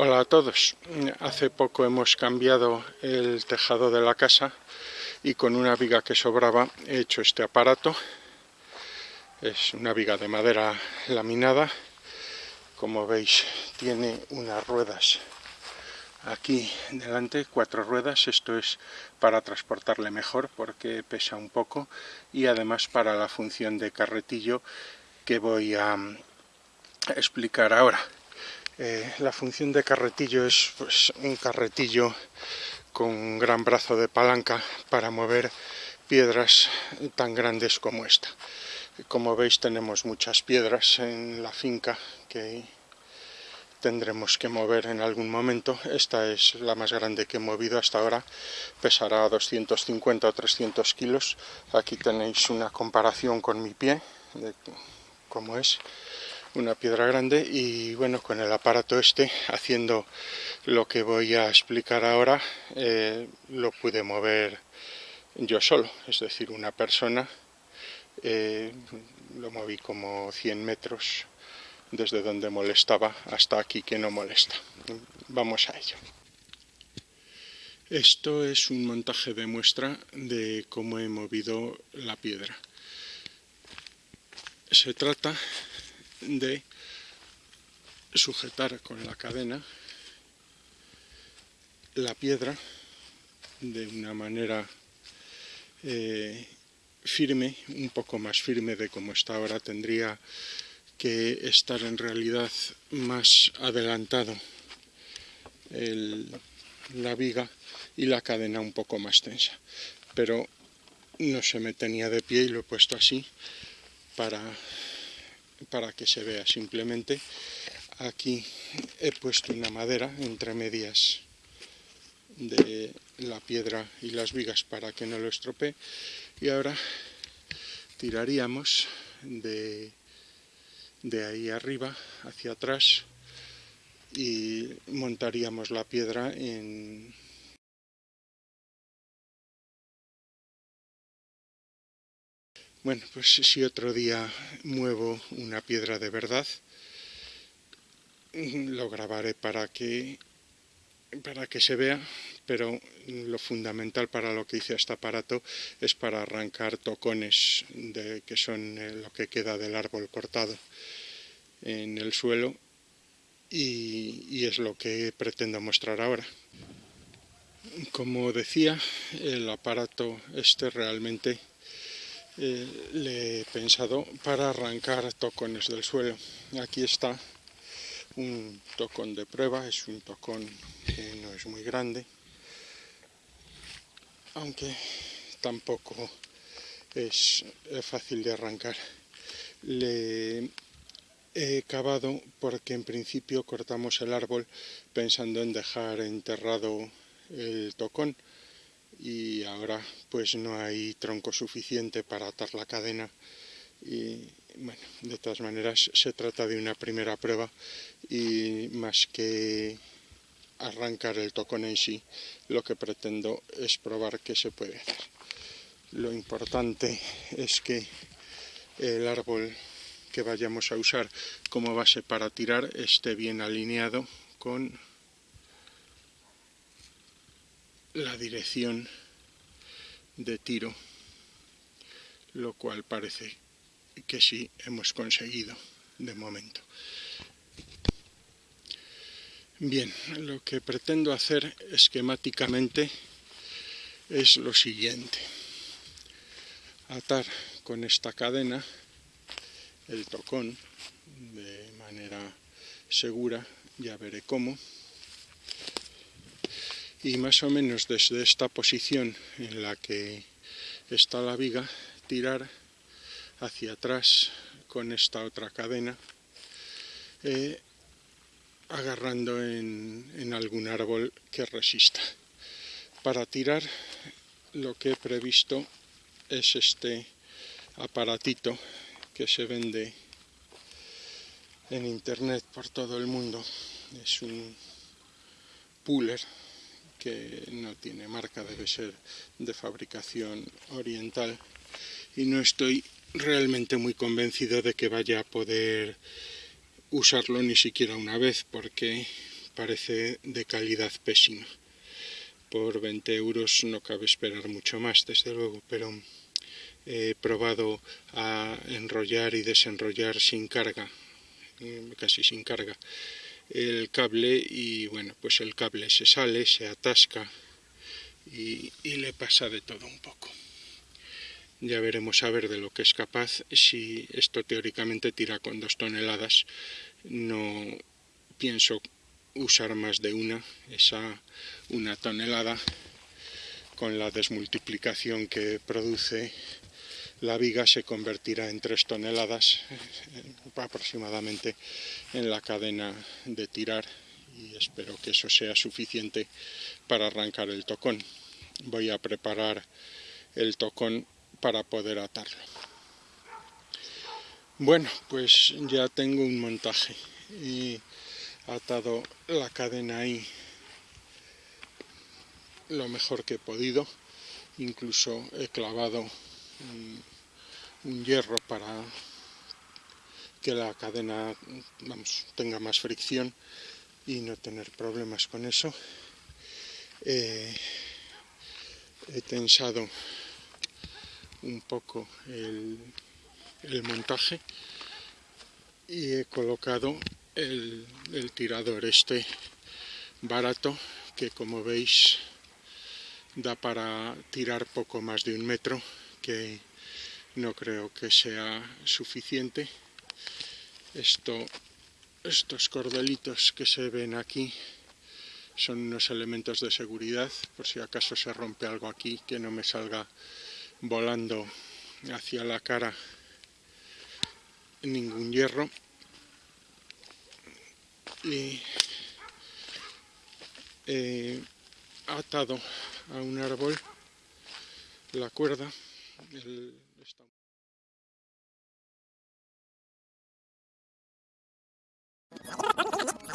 Hola a todos. Hace poco hemos cambiado el tejado de la casa y con una viga que sobraba he hecho este aparato. Es una viga de madera laminada. Como veis tiene unas ruedas aquí delante, cuatro ruedas. Esto es para transportarle mejor porque pesa un poco y además para la función de carretillo que voy a explicar ahora. Eh, la función de carretillo es pues, un carretillo con un gran brazo de palanca para mover piedras tan grandes como esta. Como veis tenemos muchas piedras en la finca que tendremos que mover en algún momento. Esta es la más grande que he movido hasta ahora, pesará 250 o 300 kilos. Aquí tenéis una comparación con mi pie, de cómo es una piedra grande y bueno con el aparato este haciendo lo que voy a explicar ahora eh, lo pude mover yo solo es decir una persona eh, lo moví como 100 metros desde donde molestaba hasta aquí que no molesta. Vamos a ello. Esto es un montaje de muestra de cómo he movido la piedra. Se trata de sujetar con la cadena la piedra de una manera eh, firme, un poco más firme de como está ahora, tendría que estar en realidad más adelantado la viga y la cadena un poco más tensa. Pero no se me tenía de pie y lo he puesto así para para que se vea simplemente. Aquí he puesto una madera entre medias de la piedra y las vigas para que no lo estropee. Y ahora tiraríamos de, de ahí arriba hacia atrás y montaríamos la piedra en, Bueno, pues si otro día muevo una piedra de verdad, lo grabaré para que, para que se vea, pero lo fundamental para lo que hice este aparato es para arrancar tocones de, que son eh, lo que queda del árbol cortado en el suelo y, y es lo que pretendo mostrar ahora. Como decía, el aparato este realmente eh, le he pensado para arrancar tocones del suelo. Aquí está un tocón de prueba, es un tocón que no es muy grande, aunque tampoco es fácil de arrancar. Le he cavado porque en principio cortamos el árbol pensando en dejar enterrado el tocón, y ahora pues no hay tronco suficiente para atar la cadena y bueno, de todas maneras se trata de una primera prueba y más que arrancar el tocón en sí, lo que pretendo es probar qué se puede hacer. Lo importante es que el árbol que vayamos a usar como base para tirar esté bien alineado con la dirección de tiro, lo cual parece que sí hemos conseguido de momento. Bien, lo que pretendo hacer esquemáticamente es lo siguiente. Atar con esta cadena el tocón de manera segura, ya veré cómo y más o menos desde esta posición en la que está la viga tirar hacia atrás con esta otra cadena eh, agarrando en, en algún árbol que resista. Para tirar lo que he previsto es este aparatito que se vende en internet por todo el mundo. Es un puller que no tiene marca, debe ser de fabricación oriental y no estoy realmente muy convencido de que vaya a poder usarlo ni siquiera una vez porque parece de calidad pésima. Por 20 euros no cabe esperar mucho más, desde luego, pero he probado a enrollar y desenrollar sin carga, eh, casi sin carga, el cable y bueno, pues el cable se sale, se atasca y, y le pasa de todo un poco. Ya veremos a ver de lo que es capaz si esto teóricamente tira con dos toneladas. No pienso usar más de una, esa una tonelada con la desmultiplicación que produce la viga se convertirá en tres toneladas eh, aproximadamente en la cadena de tirar y espero que eso sea suficiente para arrancar el tocón. Voy a preparar el tocón para poder atarlo. Bueno, pues ya tengo un montaje y atado la cadena ahí lo mejor que he podido. Incluso he clavado un, un hierro para que la cadena vamos, tenga más fricción y no tener problemas con eso. Eh, he tensado un poco el, montaje y he colocado el, tirador este barato que como veis da para tirar poco más de un metro que no creo que sea suficiente. Esto estos cordelitos que se ven aquí son unos elementos de seguridad. Por si acaso se rompe algo aquí que no me salga volando hacia la cara ningún hierro. Y he atado a un árbol la cuerda el, Vale,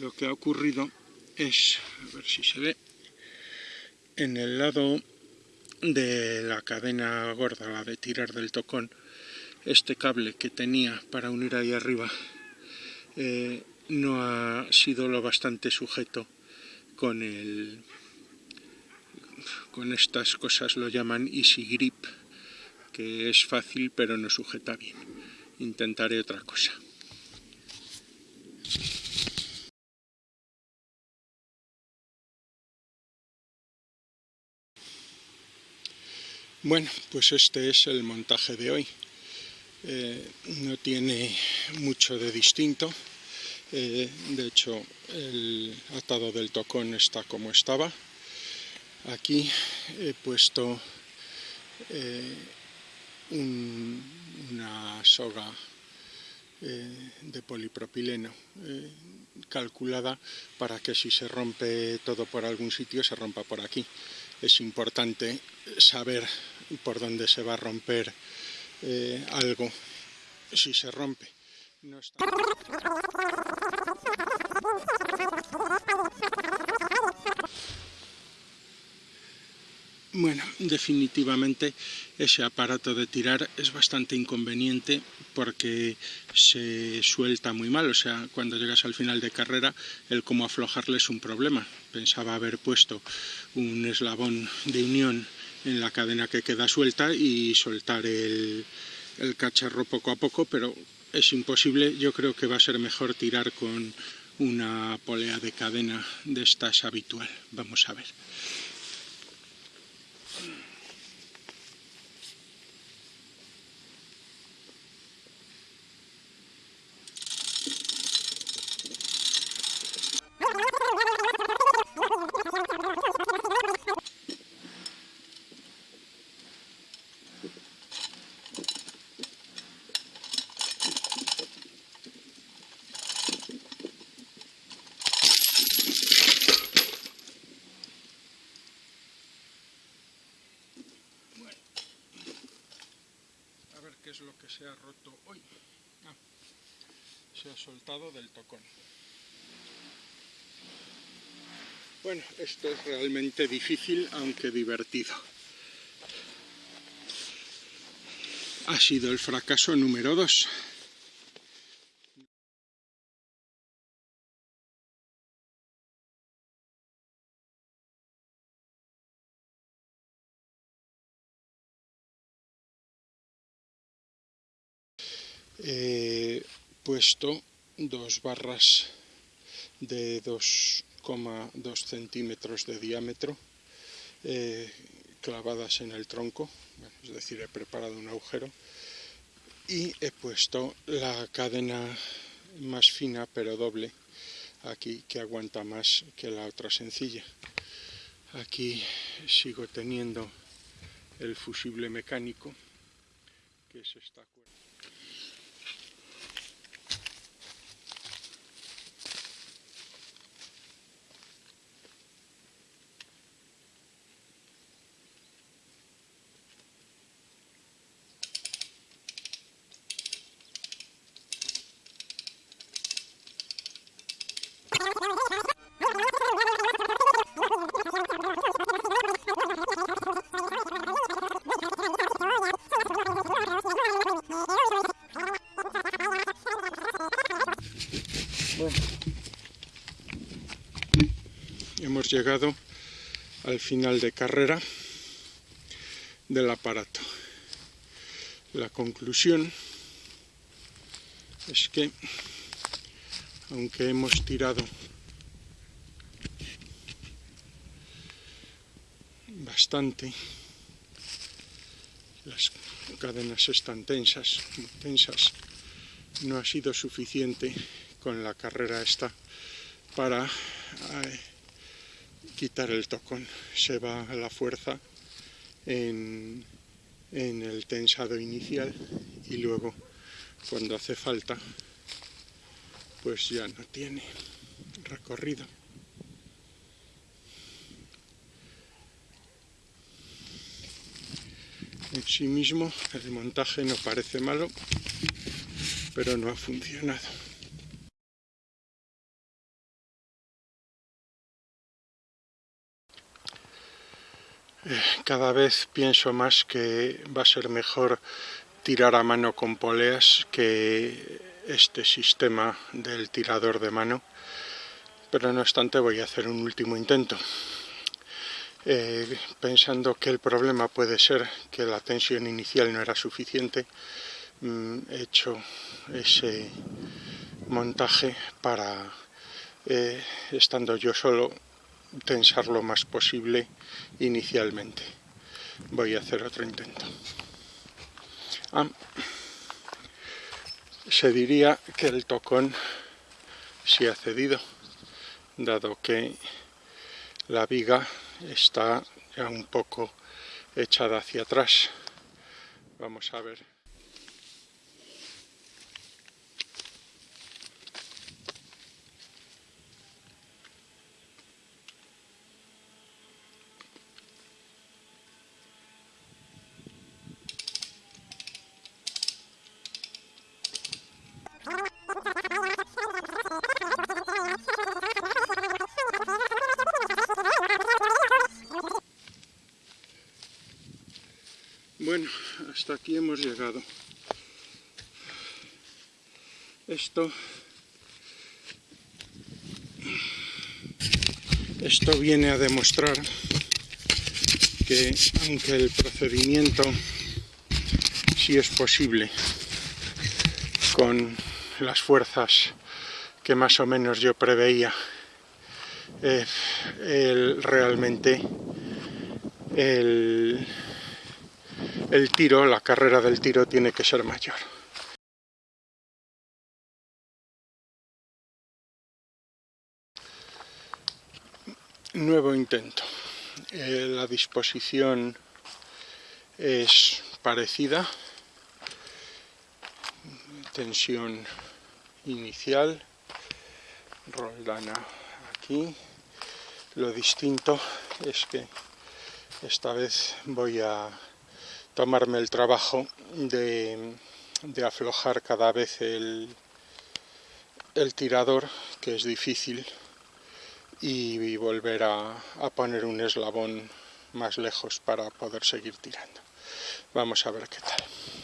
lo que ha ocurrido es, a ver si se ve, en el lado de la cadena gorda, la de tirar del tocón, este cable que tenía para unir ahí arriba eh, no ha sido lo bastante sujeto con el con estas cosas lo llaman easy grip que es fácil pero no sujeta bien. Intentaré otra cosa Bueno, pues este es el montaje de hoy. Eh, no tiene mucho de distinto. Eh, de hecho, el atado del tocón está como estaba. Aquí he puesto eh, una soga de polipropileno calculada para que si se rompe todo por algún sitio se rompa por aquí es importante saber por dónde se va a romper eh, algo si se rompe. Bueno, definitivamente ese aparato de tirar es bastante inconveniente porque se suelta muy mal, o sea, cuando llegas al final de carrera, el cómo aflojarle es un problema. Pensaba haber puesto un eslabón de unión en la cadena que queda suelta y soltar el, cacharro poco a poco, pero es imposible. Yo creo que va a ser mejor tirar con una polea de cadena de estas habitual. Vamos a ver. Se ha roto hoy. Ah, se ha soltado del tocón. Bueno, esto es realmente difícil, aunque divertido. Ha sido el fracaso número dos. He puesto dos barras de 2,2 centímetros de diámetro eh, clavadas en el tronco, es decir, he preparado un agujero y he puesto la cadena más fina pero doble aquí que aguanta más que la otra sencilla. Aquí sigo teniendo el fusible mecánico que es hemos llegado al final de carrera del aparato. La conclusión es que, aunque hemos tirado bastante, las cadenas están tensas, tensas, no ha sido suficiente con la carrera esta para quitar el tocón. Se va la fuerza en, en el tensado inicial y luego cuando hace falta pues ya no tiene recorrido. En sí mismo el montaje no parece malo, pero no ha funcionado. Cada vez pienso más que va a ser mejor tirar a mano con poleas que este sistema del tirador de mano, pero no obstante voy a hacer un último intento. Eh, pensando que el problema puede ser que la tensión inicial no era suficiente, mm, he hecho ese montaje para, eh, estando yo solo, tensar lo más posible inicialmente. Voy a hacer otro intento. Se diría que el tocón se ha cedido, dado que la viga está ya un poco echada hacia atrás. Vamos a ver. Bueno, hasta aquí hemos llegado. Esto... Esto viene a demostrar que aunque el procedimiento sí es posible con las fuerzas que más o menos yo preveía, eh, realmente el el tiro, la carrera del tiro tiene que ser mayor. Nuevo intento. Eh, la disposición es parecida. Tensión inicial. Roldana aquí. Lo distinto es que esta vez voy a tomarme el trabajo de, aflojar cada vez el, el, tirador, que es difícil, y, volver a, a poner un eslabón más lejos para poder seguir tirando. Vamos a ver qué tal.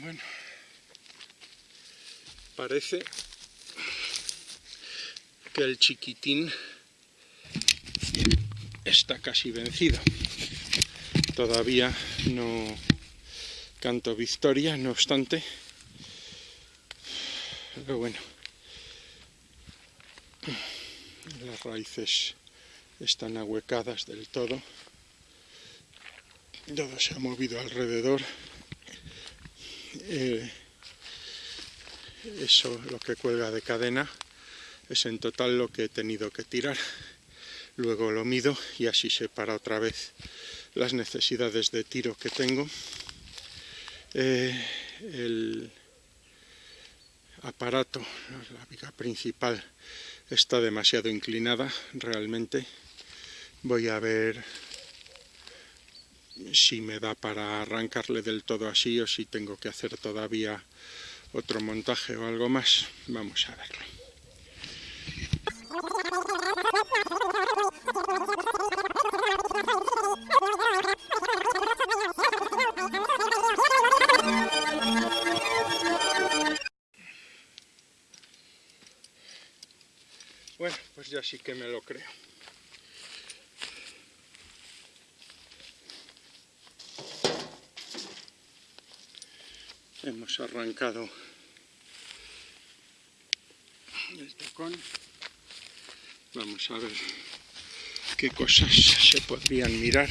Bueno, parece que el chiquitín está casi vencido. Todavía no canto victoria, no obstante. Pero bueno, las raíces están ahuecadas del todo. Todo se ha movido alrededor. Eh, eso lo que cuelga de cadena es en total lo que he tenido que tirar. Luego lo mido y así se para otra vez las necesidades de tiro que tengo. Eh, el aparato la viga principal está demasiado inclinada realmente. Voy a ver si me da para arrancarle del todo así o si tengo que hacer todavía otro montaje o algo más. Vamos a verlo. Bueno, pues ya sí que me lo creo. Hemos arrancado el tocón. Vamos a ver qué cosas se podrían mirar.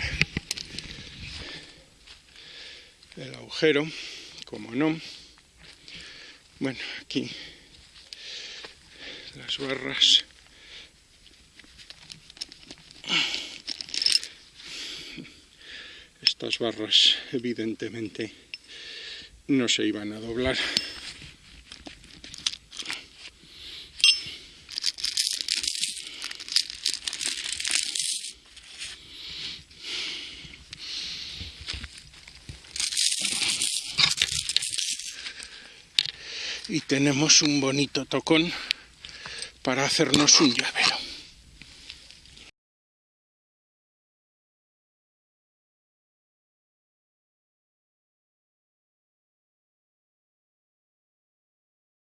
El agujero como no. Bueno aquí las barras. Estas barras evidentemente no se iban a doblar. Y tenemos un bonito tocón para hacernos un llavero.